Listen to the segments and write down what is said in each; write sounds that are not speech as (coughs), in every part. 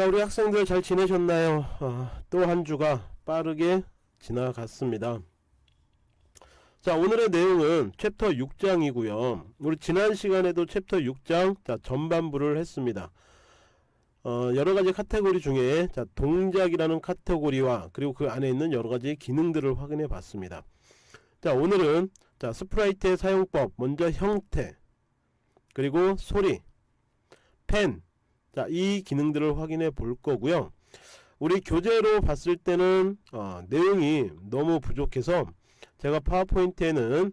자 우리 학생들 잘 지내셨나요? 어, 또 한 주가 빠르게 지나갔습니다. 자 오늘의 내용은 챕터 6장이고요. 우리 지난 시간에도 챕터 6장 자, 전반부를 했습니다. 어, 여러가지 카테고리 중에 자, 동작이라는 카테고리와 그리고 그 안에 있는 여러가지 기능들을 확인해 봤습니다. 자 오늘은 자 스프라이트의 사용법 먼저 형태 그리고 소리 펜 자, 이 기능들을 확인해 볼 거고요. 우리 교재로 봤을 때는 어, 내용이 너무 부족해서 제가 파워포인트에는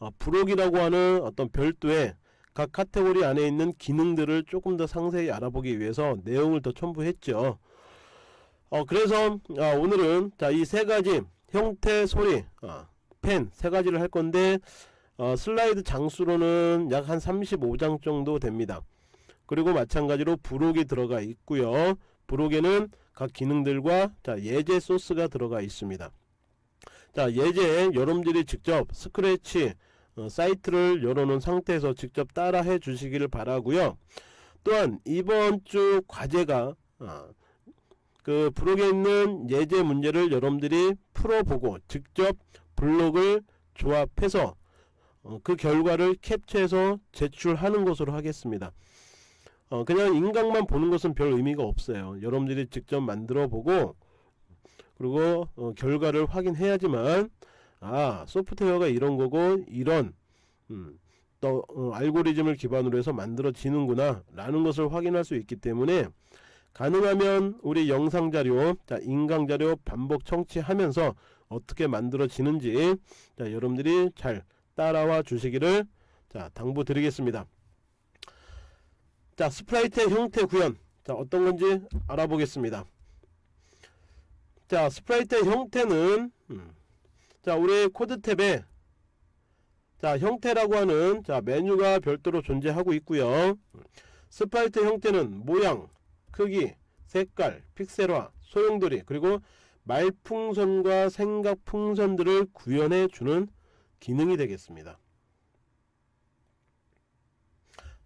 어, 부록이라고 하는 어떤 별도의 각 카테고리 안에 있는 기능들을 조금 더 상세히 알아보기 위해서 내용을 더 첨부했죠. 어, 그래서 어, 오늘은 이 세 가지 형태, 소리, 어, 펜세 가지를 할 건데 어, 슬라이드 장수로는 약 한 35장 정도 됩니다. 그리고 마찬가지로 부록이 들어가 있고요. 부록에는 각 기능들과 자, 예제 소스가 들어가 있습니다. 자 예제 여러분들이 직접 스크래치 어, 사이트를 열어놓은 상태에서 직접 따라 해 주시기를 바라고요 또한 이번 주 과제가 어, 그 부록에 있는 예제 문제를 여러분들이 풀어보고 직접 블록을 조합해서 어, 그 결과를 캡처해서 제출하는 것으로 하겠습니다 어, 그냥 인강만 보는 것은 별 의미가 없어요. 여러분들이 직접 만들어 보고 그리고 어, 결과를 확인해야지만 아 소프트웨어가 이런 거고 이런 음, 또 어, 알고리즘을 기반으로 해서 만들어지는구나 라는 것을 확인할 수 있기 때문에 가능하면 우리 영상자료 자 인강자료 반복 청취하면서 어떻게 만들어지는지 자 여러분들이 잘 따라와 주시기를 자 당부 드리겠습니다 자 스프라이트의 형태 구현. 자 어떤 건지 알아보겠습니다. 자 스프라이트의 형태는 음, 자 우리 코드 탭에 자 형태라고 하는 자 메뉴가 별도로 존재하고 있고요. 스프라이트 형태는 모양 크기 색깔 픽셀화 소용돌이 그리고 말풍선과 생각풍선들을 구현해 주는 기능이 되겠습니다.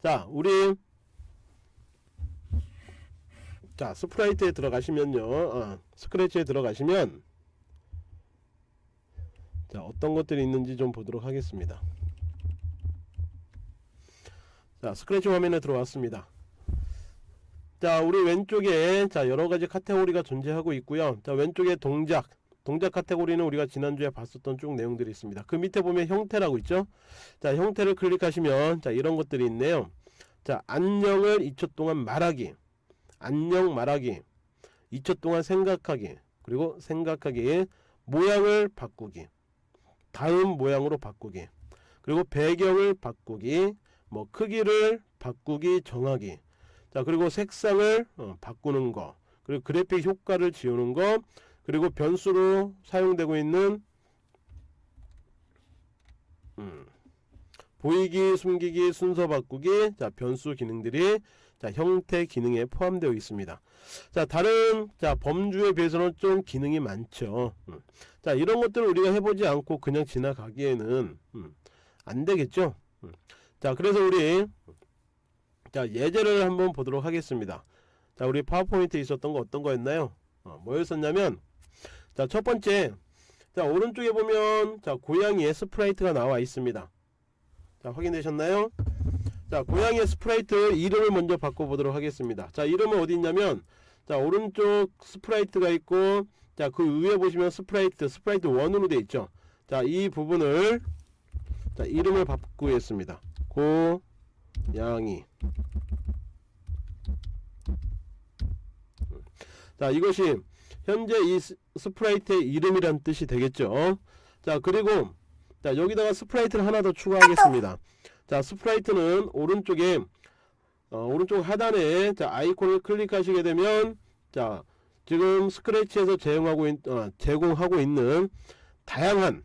자 우리 자 스프라이트에 들어가시면요. 어, 스크래치에 들어가시면 자 어떤 것들이 있는지 좀 보도록 하겠습니다. 자 스크래치 화면에 들어왔습니다. 자 우리 왼쪽에 자 여러가지 카테고리가 존재하고 있고요. 자 왼쪽에 동작. 동작 카테고리는 우리가 지난주에 봤었던 쭉 내용들이 있습니다. 그 밑에 보면 형태라고 있죠? 자 형태를 클릭하시면 자 이런 것들이 있네요. 자 안녕을 2초 동안 말하기 안녕 말하기 2초 동안 생각하기 그리고 생각하기 모양을 바꾸기 다음 모양으로 바꾸기 그리고 배경을 바꾸기 뭐 크기를 바꾸기 정하기. 자 그리고 색상을 어, 바꾸는 거 그리고 그래픽 효과를 지우는 거 그리고 변수로 사용되고 있는 음, 보이기 숨기기 순서 바꾸기 자 변수 기능들이 자, 형태 기능에 포함되어 있습니다. 자, 다른 자, 범주에 비해서는 좀 기능이 많죠. 음. 자, 이런 것들을 우리가 해보지 않고 그냥 지나가기에는 음, 안 되겠죠. 음. 자, 그래서 우리 자, 예제를 한번 보도록 하겠습니다. 자, 우리 파워포인트에 있었던 거 어떤 거였나요? 어, 뭐였었냐면 자, 첫 번째 자, 오른쪽에 보면 자, 고양이의 스프라이트가 나와 있습니다. 자, 확인되셨나요? 자 고양이의 스프라이트 이름을 먼저 바꿔보도록 하겠습니다. 자 이름은 어디 있냐면 자 오른쪽 스프라이트가 있고 자 그 위에 보시면 스프라이트 스프라이트 1으로 되어 있죠? 자 이 부분을 자 이름을 바꾸겠습니다. 고양이. 자 이것이 현재 이 스프라이트의 이름이란 뜻이 되겠죠? 자 그리고 자 여기다가 스프라이트를 하나 더 추가하겠습니다 자 스프라이트는 오른쪽에 어, 오른쪽 하단에 자 아이콘을 클릭하시게 되면 자 지금 스크래치에서 제공하고, 있, 어, 제공하고 있는 다양한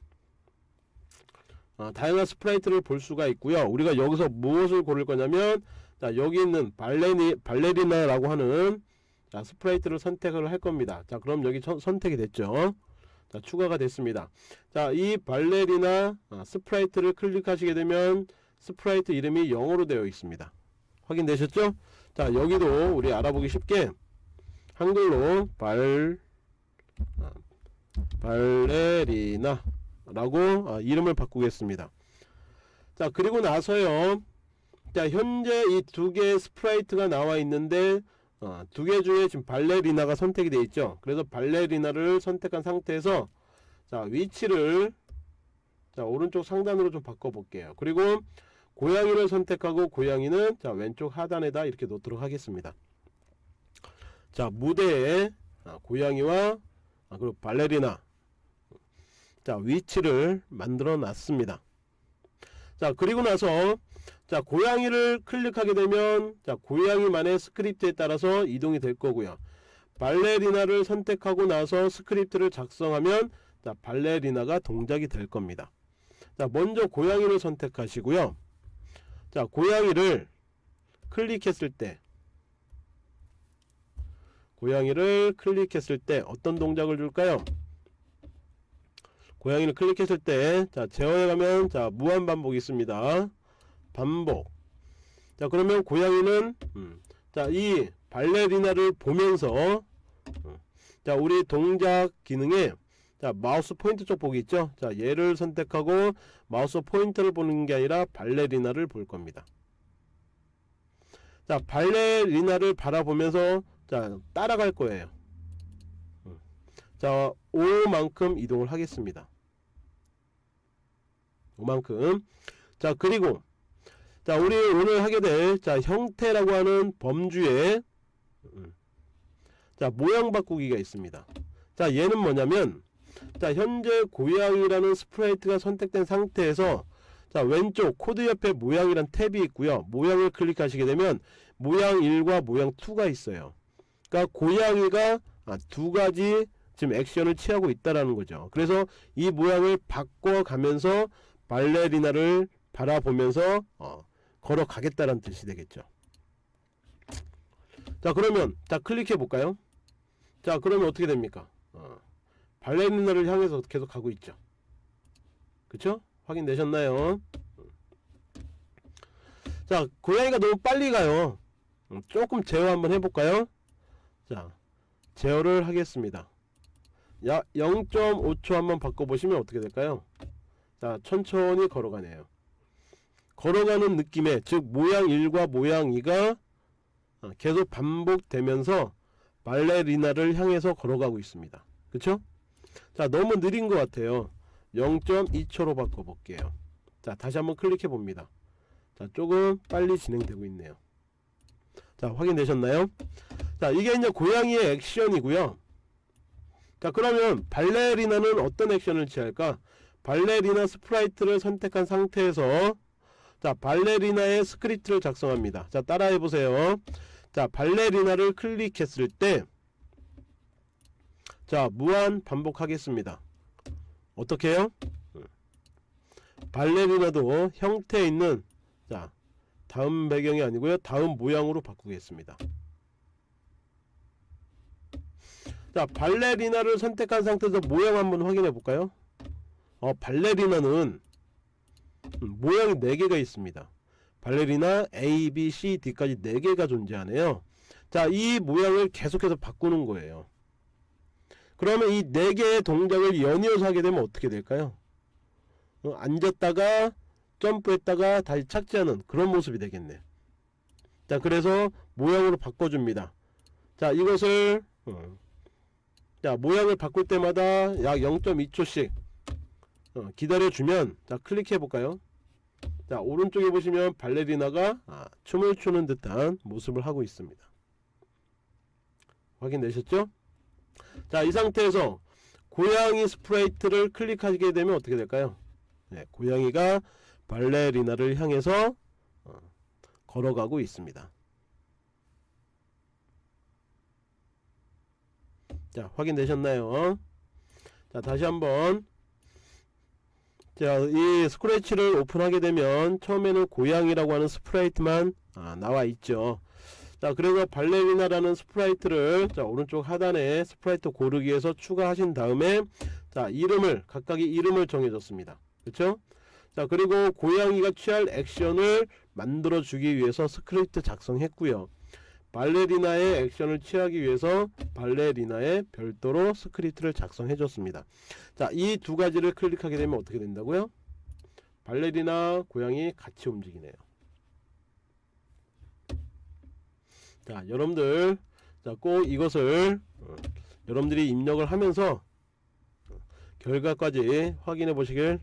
어, 다양한 스프라이트를 볼 수가 있고요. 우리가 여기서 무엇을 고를 거냐면 자 여기 있는 발레니, 발레리나라고 하는 자, 스프라이트를 선택을 할 겁니다. 자 그럼 여기 천, 선택이 됐죠? 자 추가가 됐습니다. 자 이 발레리나 어, 스프라이트를 클릭하시게 되면 스프라이트 이름이 영어로 되어 있습니다. 확인되셨죠? 자 여기도 우리 알아보기 쉽게 한글로 발 아, 발레리나 라고 아, 이름을 바꾸겠습니다. 자 그리고 나서요. 자 현재 이 두 개의 스프라이트가 나와 있는데 어, 두 개 중에 지금 발레리나가 선택이 되어 있죠? 그래서 발레리나를 선택한 상태에서 자 위치를 자 오른쪽 상단으로 좀 바꿔 볼게요. 그리고 고양이를 선택하고 고양이는 자 왼쪽 하단에다 이렇게 놓도록 하겠습니다. 자 무대에 아, 고양이와 아, 그리고 발레리나 자 위치를 만들어 놨습니다. 자 그리고 나서 자 고양이를 클릭하게 되면 자 고양이만의 스크립트에 따라서 이동이 될 거고요. 발레리나를 선택하고 나서 스크립트를 작성하면 자 발레리나가 동작이 될 겁니다. 자 먼저 고양이를 선택하시고요 자 고양이를 클릭했을 때 고양이를 클릭했을 때 어떤 동작을 줄까요 고양이를 클릭했을 때, 자, 제어에 가면, 자, 무한 반복이 있습니다. 반복. 자, 그러면 고양이는, 음, 자, 이 발레리나를 보면서, 음, 자, 우리 동작 기능에, 자, 마우스 포인트 쪽 보기 있죠? 자, 얘를 선택하고, 마우스 포인트를 보는 게 아니라 발레리나를 볼 겁니다. 자, 발레리나를 바라보면서, 자, 따라갈 거예요. 자 5만큼 이동을 하겠습니다 5만큼 자 그리고 자 우리 오늘 하게 될 자 형태라고 하는 범주에 음, 자 모양 바꾸기가 있습니다 자 얘는 뭐냐면 자 현재 고양이라는 스프라이트가 선택된 상태에서 자 왼쪽 코드 옆에 모양이란 탭이 있고요 모양을 클릭하시게 되면 모양 1과 모양 2가 있어요 그러니까 고양이가 아, 두 가지 지금 액션을 취하고 있다라는 거죠. 그래서 이 모양을 바꿔가면서 발레리나를 바라보면서 어, 걸어가겠다는 뜻이 되겠죠. 자 그러면 자 클릭해 볼까요? 자 그러면 어떻게 됩니까? 어, 발레리나를 향해서 계속 가고 있죠. 그쵸? 확인되셨나요? 자 고양이가 너무 빨리 가요. 음, 조금 제어 한번 해볼까요? 자 제어를 하겠습니다. 약 0.5초 한번 바꿔보시면 어떻게 될까요? 자 천천히 걸어가네요 걸어가는 느낌의 즉 모양 1과 모양 2가 어, 계속 반복되면서 발레리나를 향해서 걸어가고 있습니다 그쵸? 자 너무 느린 것 같아요. 0.2초로 바꿔볼게요. 자 다시 한번 클릭해 봅니다. 자 조금 빨리 진행되고 있네요. 자 확인되셨나요? 자 이게 이제 고양이의 액션이고요. 자 그러면 발레리나는 어떤 액션을 취할까? 발레리나 sprite를 선택한 상태에서 자 발레리나의 스크립트를 작성합니다. 자 따라해 보세요. 자 발레리나를 클릭했을 때 자 무한 반복하겠습니다. 어떻게 해요? 발레리나도 형태에 있는 자 다음 배경이 아니고요. 다음 모양으로 바꾸겠습니다. 자 발레리나를 선택한 상태에서 모양 한번 확인해 볼까요? 어, 발레리나는 음, 모양이 4개가 있습니다. 발레리나 A, B, C, D까지 4개가 존재하네요. 자이 모양을 계속해서 바꾸는 거예요 그러면 이 4개의 동작을 연이어서 하게 되면 어떻게 될까요? 어, 앉았다가 점프했다가 다시 착지하는 그런 모습이 되겠네. 자 그래서 모양으로 바꿔줍니다. 자 이것을 어, 자 모양을 바꿀 때마다 약 0.2초씩 어, 기다려주면 자 클릭해 볼까요? 자 오른쪽에 보시면 발레리나가 아, 춤을 추는 듯한 모습을 하고 있습니다. 확인되셨죠 자 이 상태에서 고양이 sprite를 클릭하게 되면 어떻게 될까요? 네, 고양이가 발레리나를 향해서 어, 걸어가고 있습니다. 자 확인되셨나요? 자 다시 한번. 자 이 Scratch를 오픈하게 되면 처음에는 고양이라고 하는 sprite만 아, 나와 있죠 자 그래서 발레리나라는 sprite를 자 오른쪽 하단에 sprite 고르기에서 추가하신 다음에 자 이름을 각각의 이름을 정해줬습니다. 그쵸? 자 그리고 고양이가 취할 액션을 만들어 주기 위해서 스크립트 작성했고요. 발레리나의 액션을 취하기 위해서 발레리나에 별도로 스크립트를 작성해 줬습니다. 자 이 두 가지를 클릭하게 되면 어떻게 된다고요? 발레리나 고양이 같이 움직이네요 자 여러분들. 자 꼭 이것을 어, 여러분들이 입력을 하면서 어, 결과까지 확인해 보시길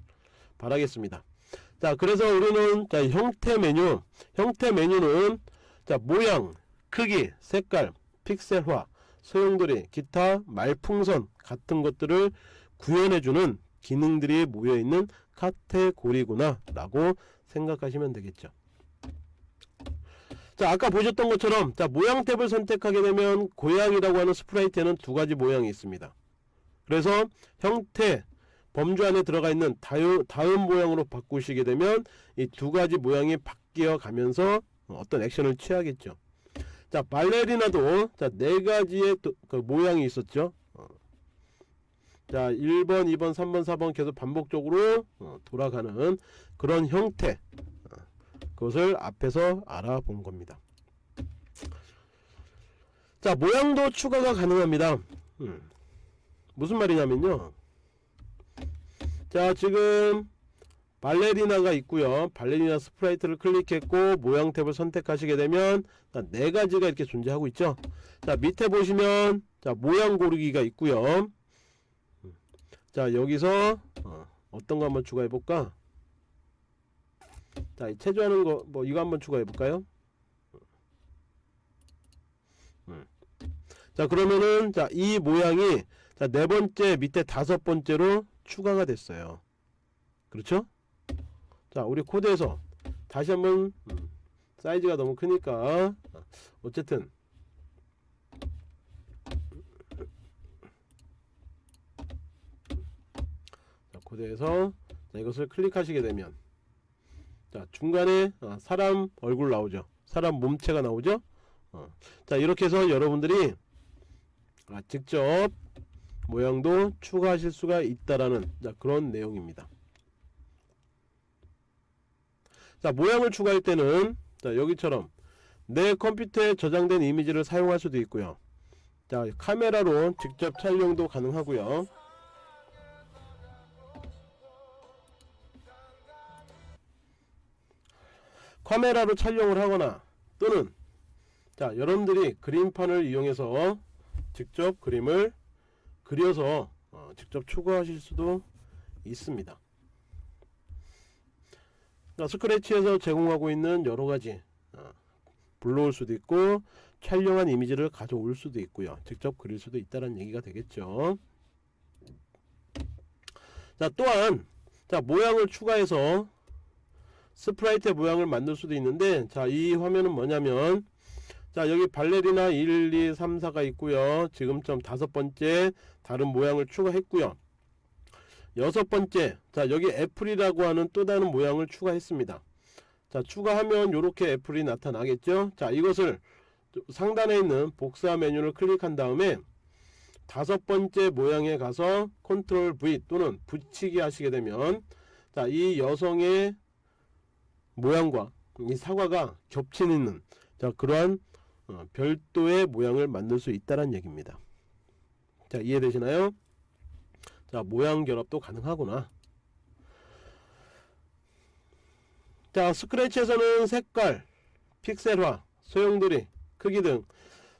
바라겠습니다. 자 그래서 우리는 자 형태 메뉴. 형태 메뉴는 자 모양 크기 색깔 픽셀화 소용돌이 기타 말풍선 같은 것들을 구현해주는 기능들이 모여있는 카테고리구나 라고 생각하시면 되겠죠 자 아까 보셨던 것처럼 자 모양 탭을 선택하게 되면 고양이라고 하는 스프라이트에는 두 가지 모양이 있습니다. 그래서 형태 범주 안에 들어가 있는 다유, 다음 모양으로 바꾸시게 되면 이 두 가지 모양이 바뀌어 가면서 어떤 액션을 취하겠죠. 자 발레리나도 자네 가지의 또, 그 모양이 있었죠. 어. 자 1번 2번 3번 4번 계속 반복적으로 어, 돌아가는 그런 형태. 어, 그것을 앞에서 알아본 겁니다. 자 모양도 추가가 가능합니다. 음. 무슨 말이냐면요. 자 지금 발레리나가 있고요. 발레리나 sprite를 클릭했고 모양 탭을 선택하시게 되면 네 가지가 이렇게 존재하고 있죠. 자 밑에 보시면 자 모양 고르기가 있고요. 자 여기서 어, 어떤 거 한번 추가해 볼까 자 체조하는 거 뭐 이거 한번 추가해 볼까요? 음. 자 그러면은 자 이 모양이 자 네 번째 밑에 다섯 번째로 추가가 됐어요. 그렇죠? 자 우리 코드에서 다시 한번 음, 사이즈가 너무 크니까 어쨌든. 자, 코드에서 자, 이것을 클릭하시게 되면 자 중간에 아, 사람 얼굴 나오죠. 사람 몸체가 나오죠? 어. 자 이렇게 해서 여러분들이 아, 직접 모양도 추가하실 수가 있다라는 자, 그런 내용입니다. 자 모양을 추가할 때는 자 여기처럼 내 컴퓨터에 저장된 이미지를 사용할 수도 있고요. 자 카메라로 직접 촬영도 가능하고요 카메라로 촬영을 하거나 또는 자 여러분들이 그림판을 이용해서 직접 그림을 그려서 어, 직접 추가하실 수도 있습니다. 그러니까 스크래치에서 제공하고 있는 여러가지 어, 불러올 수도 있고 촬영한 이미지를 가져올 수도 있고요. 직접 그릴 수도 있다는 얘기가 되겠죠. 자 또한 자 모양을 추가해서 스프라이트의 모양을 만들 수도 있는데 자 이 화면은 뭐냐면 자 여기 발레리나 1, 2, 3, 4가 있고요. 지금점 다섯 번째 다른 모양을 추가했고요. 여섯 번째 자 여기 애플이라고 하는 또 다른 모양을 추가했습니다. 자 추가하면 이렇게 애플이 나타나겠죠? 자 이것을 상단에 있는 복사 메뉴를 클릭한 다음에 다섯 번째 모양에 가서 컨트롤 V 또는 붙이기 하시게 되면 자 이 여성의 모양과 이 사과가 겹치는 자 그러한 어, 별도의 모양을 만들 수 있다는 얘기입니다. 자 이해되시나요? 자 모양 결합도 가능하구나. 자 Scratch에서는 색깔 픽셀화 소용돌이 크기 등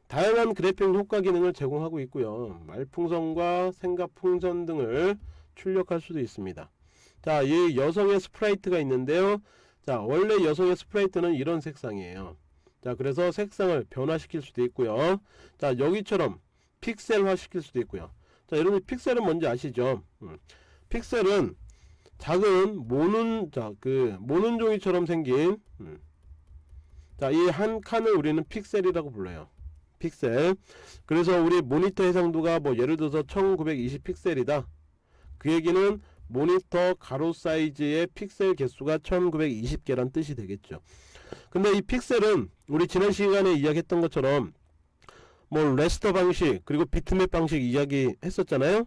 다양한 그래픽 효과 기능을 제공하고 있고요. 말풍선과 생각풍선 등을 출력할 수도 있습니다. 자 이 여성의 sprite가 있는데요 자 원래 여성의 sprite는 이런 색상이에요. 자 그래서 색상을 변화시킬 수도 있고요. 자 여기처럼 픽셀화 시킬 수도 있고요. 자 여러분 픽셀은 뭔지 아시죠? 음. 픽셀은 작은 모눈 자 그 모눈 종이처럼 생긴 음. 자 이 한 칸을 우리는 픽셀이라고 불러요. 픽셀. 그래서 우리 모니터 해상도가 뭐 예를 들어서 1920 픽셀이다. 그 얘기는 모니터 가로 사이즈의 픽셀 개수가 1920개란 뜻이 되겠죠. 근데 이 픽셀은 우리 지난 시간에 이야기했던 것처럼 뭐 raster 방식 그리고 비트맵 방식 이야기 했었잖아요.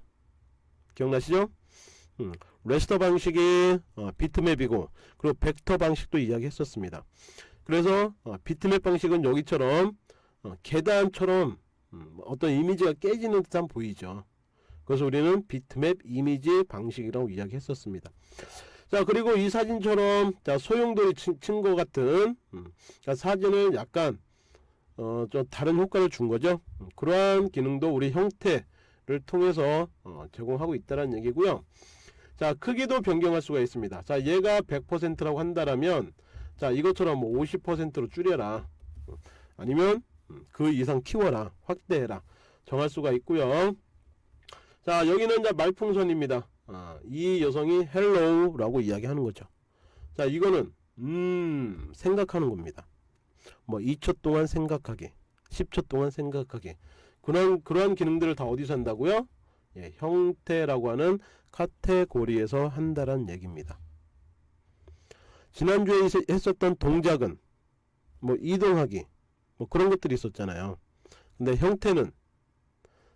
기억나시죠? 음, 레스터 방식이 어, 비트맵이고 그리고 벡터 방식도 이야기 했었습니다. 그래서 어, 비트맵 방식은 여기처럼 어, 계단처럼 음, 어떤 이미지가 깨지는 듯한 보이죠. 그래서 우리는 비트맵 이미지 방식이라고 이야기했었습니다. 자 그리고 이 사진처럼 자 소용돌이 친 것 같은 음, 자, 사진을 약간 어, 좀 다른 효과를 준 거죠. 음, 그러한 기능도 우리 형태를 통해서 어, 제공하고 있다는 얘기고요. 자 크기도 변경할 수가 있습니다. 자 얘가 100%라고 한다라면 자 이것처럼 뭐 50%로 줄여라 음, 아니면 음, 그 이상 키워라 확대해라 정할 수가 있고요. 자 여기는 이제 말풍선입니다. 아, 이 여성이 hello 라고 이야기하는 거죠. 자 이거는 음 생각하는 겁니다. 뭐 2초 동안 생각하기 10초 동안 생각하기 그런 그러한 기능들을 다 어디서 한다고요? 예, 형태라고 하는 카테고리에서 한다란 얘기입니다. 지난주에 있- 했었던 동작은 뭐 이동하기 뭐 그런 것들이 있었잖아요. 근데 형태는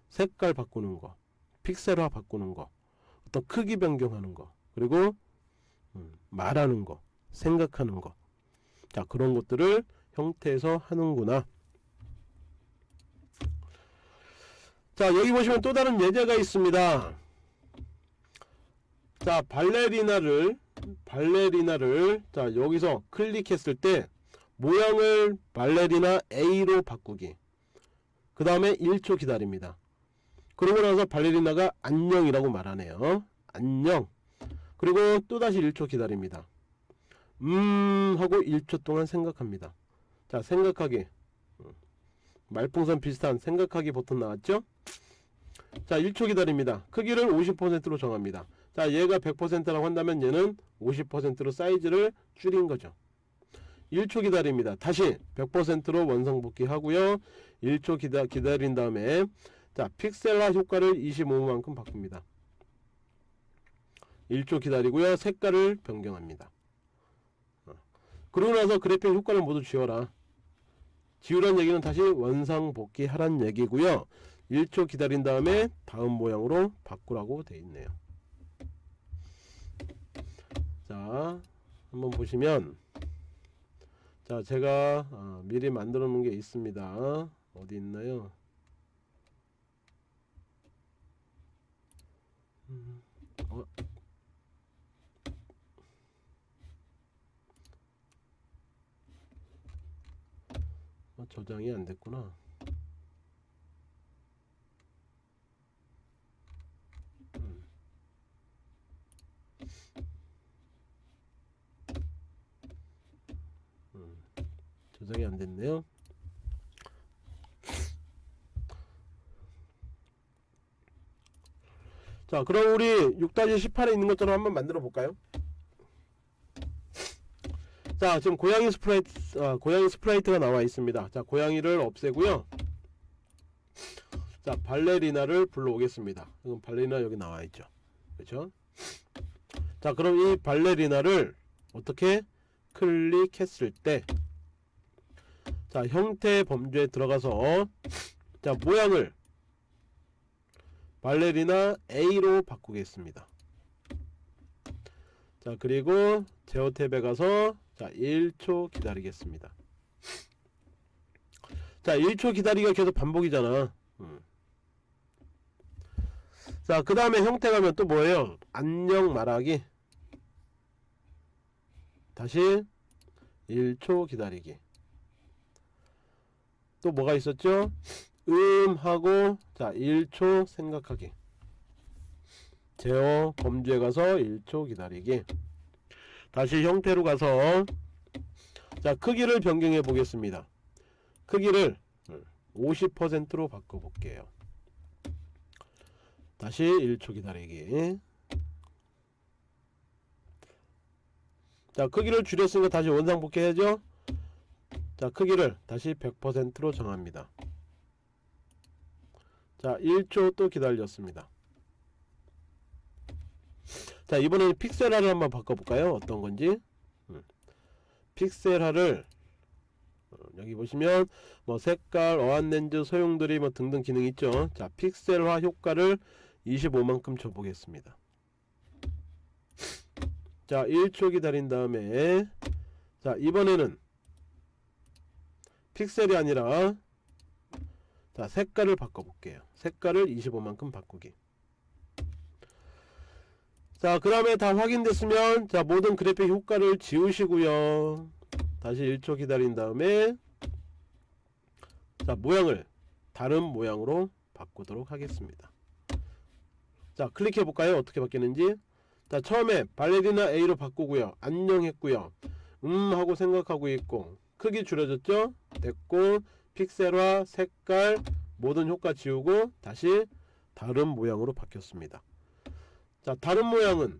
색깔 바꾸는 거, 픽셀화 바꾸는 거, 어떤 크기 변경하는 거, 그리고 음, 말하는 거, 생각하는 거. 자, 그런 것들을 형태에서 하는구나. 자, 여기 보시면 또 다른 예제가 있습니다. 자, 발레리나를 발레리나를 자, 여기서 클릭했을 때 모양을 발레리나 A로 바꾸기. 그 다음에 1초 기다립니다. 그러고 나서 발레리나가 안녕이라고 말하네요. 안녕. 그리고 또다시 1초 기다립니다. 음 하고 1초 동안 생각합니다. 자 생각하기 음, 말풍선 비슷한 생각하기 버튼 나왔죠? 자 1초 기다립니다. 크기를 50%로 정합니다. 자 얘가 100%라고 한다면 얘는 50%로 사이즈를 줄인 거죠. 1초 기다립니다. 다시 100%로 원상복귀 하고요. 1초 기다, 기다린 다음에 자 픽셀화 효과를 25만큼 바꿉니다. 1초 기다리고요. 색깔을 변경합니다. 어. 그러고 나서 그래픽 효과를 모두 지워라. 지우란 얘기는 다시 원상복귀 하란 얘기고요. 1초 기다린 다음에 다음 모양으로 바꾸라고 돼 있네요. 자, 한번 보시면 자, 제가 어, 미리 만들어 놓은 게 있습니다. 어디 있나요? 음, 어, 어, 저장이 안 됐구나. 음. 음, 저장이 안 됐네요. 자, 그럼 우리 6-18에 있는 것처럼 한번 만들어 볼까요? 자, 지금 고양이 sprite, 아, 고양이 sprite가 나와 있습니다. 자, 고양이를 없애고요. 자, 발레리나를 불러오겠습니다. 이건 발레리나 여기 나와 있죠. 그렇죠? 자, 그럼 이 발레리나를 어떻게 클릭했을 때, 자, 형태 범주에 들어가서, 자, 모양을 발레리나 A로 바꾸겠습니다. 자, 그리고 제어 탭에 가서 자 1초 기다리겠습니다. 자 1초 기다리기가 계속 반복이잖아. 음. 자그 다음에 형태 가면 또 뭐예요? 안녕 말하기. 다시 1초 기다리기. 또 뭐가 있었죠 음 하고 자 1초 생각하기. 제어 범주에 가서 1초 기다리기. 다시 형태로 가서 자 크기를 변경해 보겠습니다. 크기를 50%로 바꿔 볼게요. 다시 1초 기다리기. 자 크기를 줄였으니까 다시 원상복귀 해야죠. 자 크기를 다시 100%로 정합니다 자 1초 또 기다렸습니다. 자 이번에는 픽셀화를 한번 바꿔볼까요? 어떤 건지? 음. 픽셀화를 어, 여기 보시면 뭐 색깔 어안렌즈 소용돌이 뭐 등등 기능 있죠? 자 픽셀화 효과를 25만큼 줘보겠습니다. 자 1초 기다린 다음에 자 이번에는 픽셀이 아니라 자 색깔을 바꿔볼게요. 색깔을 25만큼 바꾸기. 자 그 다음에 다 확인됐으면 자 모든 그래픽 효과를 지우시고요. 다시 1초 기다린 다음에 자 모양을 다른 모양으로 바꾸도록 하겠습니다. 자 클릭해 볼까요? 어떻게 바뀌는지? 자 처음에 발레리나 A로 바꾸고요. 안녕 했고요. 음 하고 생각하고 있고 크기 줄여졌죠? 됐고 픽셀화 색깔 모든 효과 지우고 다시 다른 모양으로 바뀌었습니다. 자 다른 모양은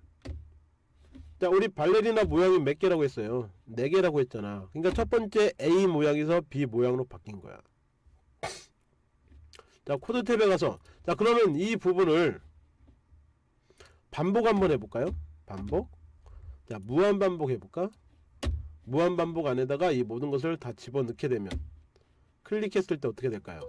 자 우리 발레리나 모양이 몇 개라고 했어요? 4개라고 했잖아. 그러니까 첫 번째 A 모양에서 B 모양으로 바뀐 거야. 자 코드 탭에 가서 자 그러면 이 부분을 반복 한번 해볼까요? 반복? 자 무한 반복 해볼까? 무한 반복 안에다가 이 모든 것을 다 집어넣게 되면 클릭했을 때 어떻게 될까요?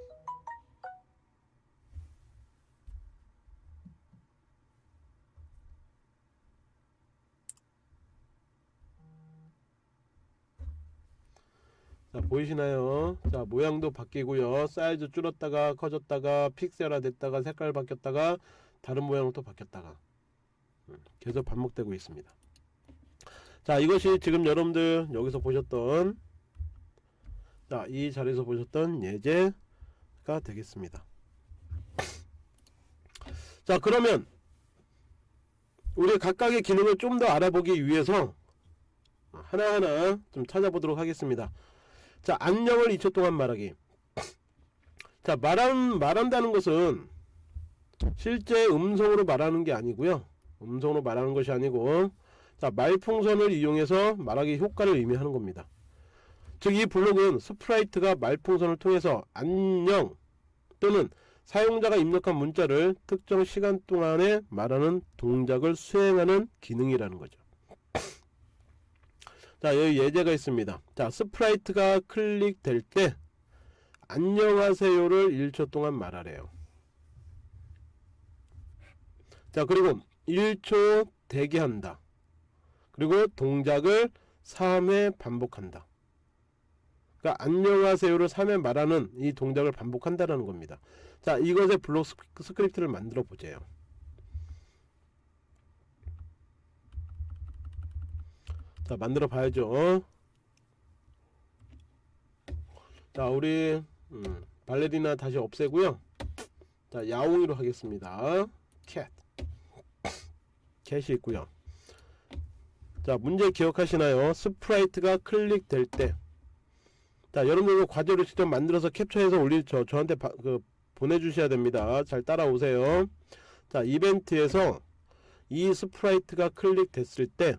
자 보이시나요? 자 모양도 바뀌고요. 사이즈 줄었다가 커졌다가 픽셀화 됐다가 색깔 바뀌었다가 다른 모양으로 또 바뀌었다가 음, 계속 반복되고 있습니다. 자 이것이 지금 여러분들 여기서 보셨던 자 이 자리에서 보셨던 예제가 되겠습니다. 자 그러면 우리 각각의 기능을 좀 더 알아보기 위해서 하나하나 좀 찾아보도록 하겠습니다. 자 안녕을 2초 동안 말하기. 자 말한, 말한다는 것은 실제 음성으로 말하는 게 아니고요. 음성으로 말하는 것이 아니고 자 말풍선을 이용해서 말하기 효과를 의미하는 겁니다 즉 이 블록은 sprite가 말풍선을 통해서 안녕 또는 사용자가 입력한 문자를 특정 시간 동안에 말하는 동작을 수행하는 기능이라는 거죠. (coughs) 자 여기 예제가 있습니다. 자 sprite가 클릭될 때 안녕하세요를 1초 동안 말하래요. 자 그리고 1초 대기한다. 그리고 동작을 3회 반복한다 그러니까 안녕하세요를 3회 말하는 이 동작을 반복한다라는 겁니다. 자 이것의 블록 스크립트를 만들어 보세요. 자 만들어 봐야죠. 자 우리 음, 발레리나 다시 없애고요. 자 야옹이로 하겠습니다. Cat. Cat이 있고요. 자 문제 기억하시나요? sprite가 클릭될 때 자 여러분들 과제로 직접 만들어서 캡처해서 올릴 저 저한테 바, 그 보내주셔야 됩니다. 잘 따라오세요. 자 이벤트에서 이 sprite가 클릭됐을 때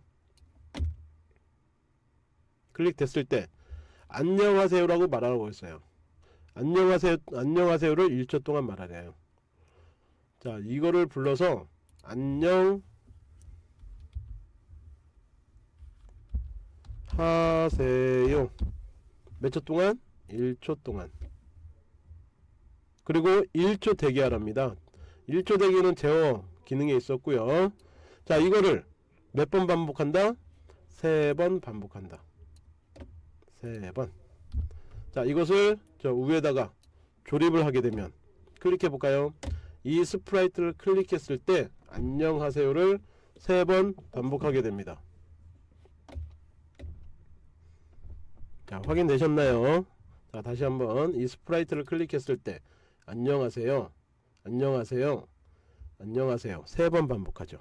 클릭됐을 때 안녕하세요 라고 말하고 있어요. 안녕하세요 안녕하세요를 1초 동안 말하래요. 자 이거를 불러서 안녕 하세요 몇 초 동안? 1초 동안. 그리고 1초 대기하랍니다. 1초 대기는 제어 기능에 있었고요. 자 이거를 몇 번 반복한다? 3번 반복한다. 3번. 자 이것을 저 위에다가 조립을 하게 되면 클릭해 볼까요? 이 스프라이트를 클릭했을 때 안녕하세요를 3번 반복하게 됩니다 자 확인되셨나요? 자 다시 한번 이 스프라이트를 클릭했을 때 안녕하세요 안녕하세요 안녕하세요. 세 번 반복하죠.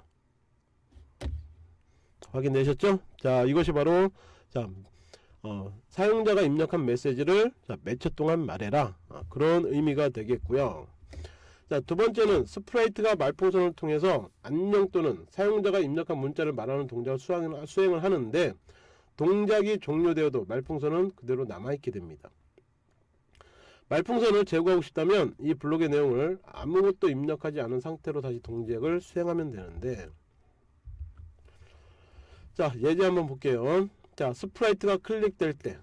확인되셨죠? 자 이것이 바로 자 어, 사용자가 입력한 메시지를 몇초 동안 말해라. 아, 그런 의미가 되겠고요. 자 두번째는 스프라이트가 말풍선을 통해서 안녕 또는 사용자가 입력한 문자를 말하는 동작을 수행을, 수행을 하는데 동작이 종료되어도 말풍선은 그대로 남아있게 됩니다. 말풍선을 제거하고 싶다면 이 블록의 내용을 아무것도 입력하지 않은 상태로 다시 동작을 수행하면 되는데 자 예제 한번 볼게요. 자 스프라이트가 클릭될 때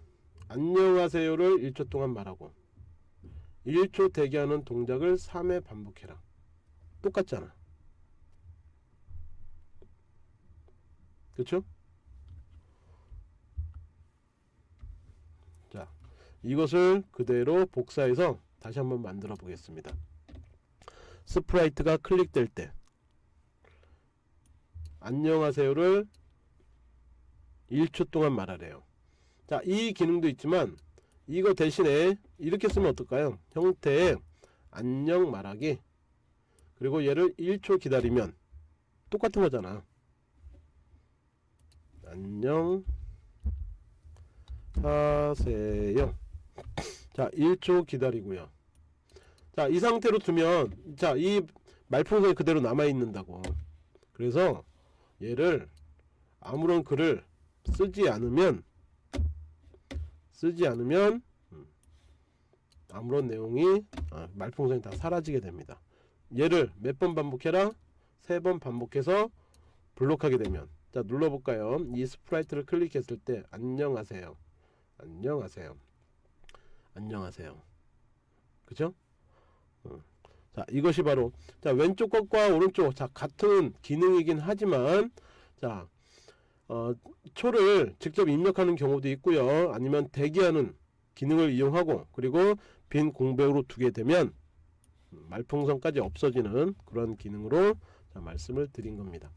안녕하세요를 1초 동안 말하고 1초 대기하는 동작을 3회 반복해라. 똑같잖아? 자 이것을 그대로 복사해서 다시 한번 만들어 보겠습니다. 스프라이트가 클릭될 때 안녕하세요를 1초 동안 말하래요. 자, 이 기능도 있지만 이거 대신에 이렇게 쓰면 어떨까요? 형태의 안녕 말하기 그리고 얘를 1초 기다리면 똑같은 거잖아. 안녕 하세요. 자, 1초 기다리고요. 자, 이 상태로 두면 자, 이 말풍선이 그대로 남아 있는다고. 그래서 얘를 아무런 글을 쓰지 않으면 쓰지 않으면 음, 아무런 내용이 아, 말풍선이 다 사라지게 됩니다. 얘를 몇 번 반복해라? 세 번 반복해서 블록하게 되면 자 눌러볼까요? 이 스프라이트를 클릭했을 때 안녕하세요. 안녕하세요. 안녕하세요. 그죠? 어. 자 이것이 바로 자 왼쪽 것과 오른쪽 자 같은 기능이긴 하지만 자 어, 초를 직접 입력하는 경우도 있고요 아니면 대기하는 기능을 이용하고 그리고 빈 공백으로 두게 되면 말풍선까지 없어지는 그런 기능으로 자, 말씀을 드린 겁니다